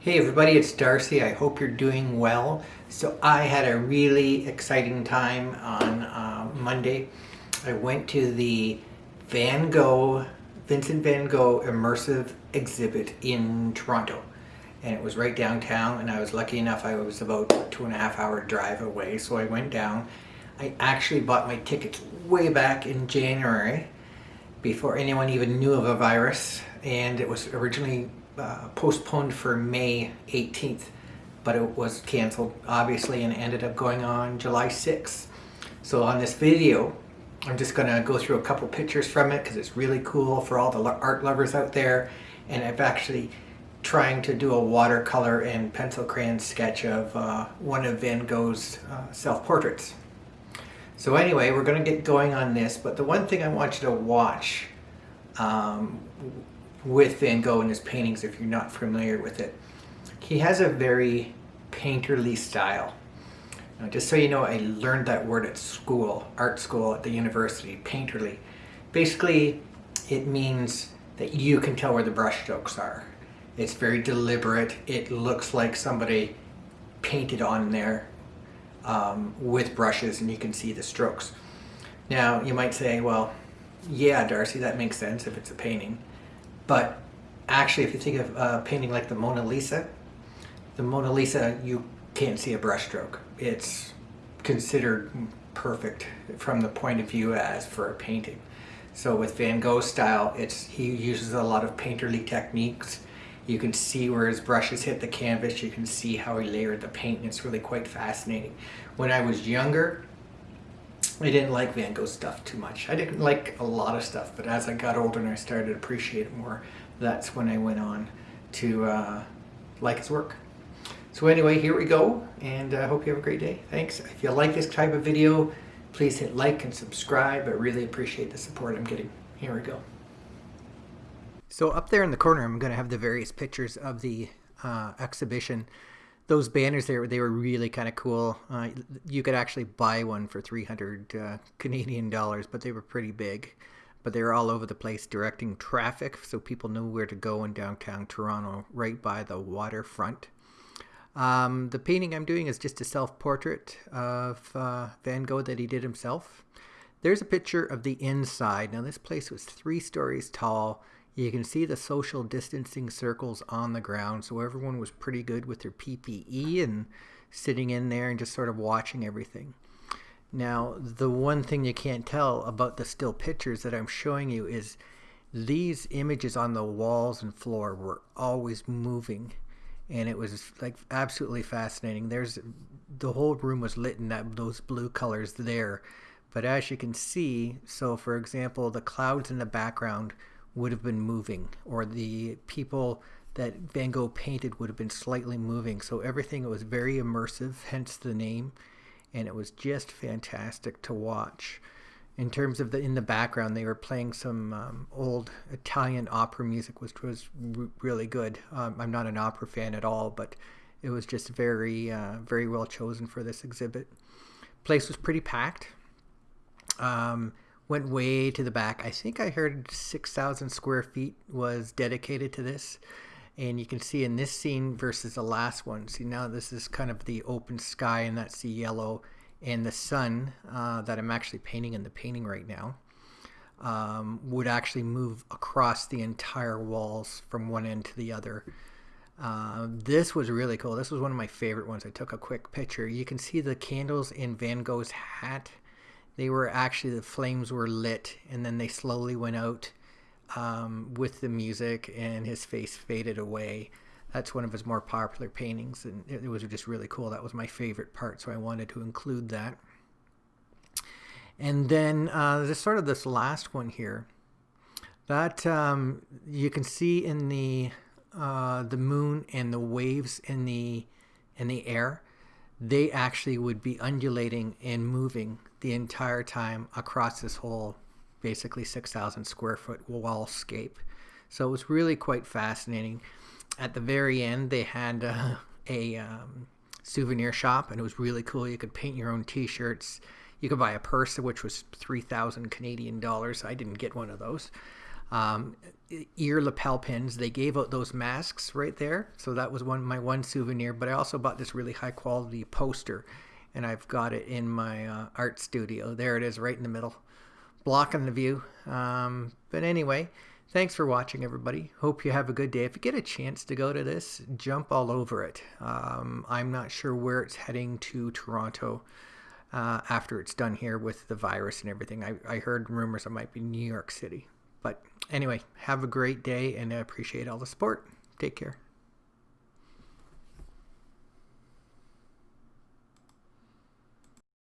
Hey everybody, it's Darcy. I hope you're doing well. So I had a really exciting time on uh, Monday. I went to the Van Gogh, Vincent Van Gogh immersive exhibit in Toronto. And it was right downtown and I was lucky enough I was about two and a half hour drive away. So I went down. I actually bought my tickets way back in January before anyone even knew of a virus and it was originally uh, postponed for May 18th, but it was canceled obviously and ended up going on July 6th. So on this video, I'm just gonna go through a couple pictures from it because it's really cool for all the art lovers out there. And I've actually trying to do a watercolor and pencil crayon sketch of uh, one of Van Gogh's uh, self-portraits. So anyway, we're going to get going on this, but the one thing I want you to watch um, with Van Gogh and his paintings if you're not familiar with it. He has a very painterly style. Now, just so you know, I learned that word at school, art school at the university, painterly. Basically, it means that you can tell where the brush strokes are. It's very deliberate. It looks like somebody painted on there um, with brushes and you can see the strokes. Now, you might say, well, yeah, Darcy, that makes sense if it's a painting. But actually, if you think of a painting like the Mona Lisa, the Mona Lisa, you can't see a brushstroke. It's considered perfect from the point of view as for a painting. So with Van Gogh's style, it's he uses a lot of painterly techniques. You can see where his brushes hit the canvas. You can see how he layered the paint. And it's really quite fascinating. When I was younger, I didn't like Van Gogh stuff too much. I didn't like a lot of stuff, but as I got older and I started to appreciate it more, that's when I went on to uh, like his work. So anyway, here we go, and I uh, hope you have a great day. Thanks. If you like this type of video, please hit like and subscribe. I really appreciate the support I'm getting. Here we go. So up there in the corner, I'm going to have the various pictures of the uh, exhibition those banners there they were really kind of cool. Uh, you could actually buy one for 300 uh, canadian dollars but they were pretty big. But they were all over the place directing traffic so people knew where to go in downtown toronto right by the waterfront. Um, the painting i'm doing is just a self-portrait of uh, van gogh that he did himself. There's a picture of the inside. Now this place was three stories tall you can see the social distancing circles on the ground, so everyone was pretty good with their PPE and sitting in there and just sort of watching everything. Now, the one thing you can't tell about the still pictures that I'm showing you is these images on the walls and floor were always moving and it was like absolutely fascinating. There's the whole room was lit in that those blue colors there. But as you can see, so for example, the clouds in the background would have been moving or the people that Van Gogh painted would have been slightly moving. So everything was very immersive, hence the name. And it was just fantastic to watch. In terms of the in the background, they were playing some um, old Italian opera music, which was really good. Um, I'm not an opera fan at all, but it was just very, uh, very well chosen for this exhibit. Place was pretty packed. Um, went way to the back. I think I heard 6,000 square feet was dedicated to this. And you can see in this scene versus the last one. See, now this is kind of the open sky, and that's the yellow. And the sun uh, that I'm actually painting in the painting right now um, would actually move across the entire walls from one end to the other. Uh, this was really cool. This was one of my favorite ones. I took a quick picture. You can see the candles in Van Gogh's hat they were actually the flames were lit and then they slowly went out um, with the music and his face faded away. That's one of his more popular paintings and it, was just really cool. That was my favorite part so i wanted to include that. And then uh, there's sort of this last one here that um, you can see in the uh, the moon and the waves in the in the air they actually would be undulating and moving the entire time across this whole basically 6,000 square foot wallscape. So it was really quite fascinating. At the very end, they had uh, a um, souvenir shop, and it was really cool. You could paint your own T-shirts. You could buy a purse, which was 3,000 Canadian dollars. I didn't get one of those. Um, ear lapel pins. They gave out those masks right there, so that was one my one souvenir. But I also bought this really high quality poster, and I've got it in my uh, art studio. There it is, right in the middle, blocking the view. Um, but anyway, thanks for watching, everybody. Hope you have a good day. If you get a chance to go to this, jump all over it. Um, I'm not sure where it's heading to Toronto. Uh, after it's done here with the virus and everything, I, I heard rumors it might be New York City. But anyway, have a great day and I appreciate all the support. Take care.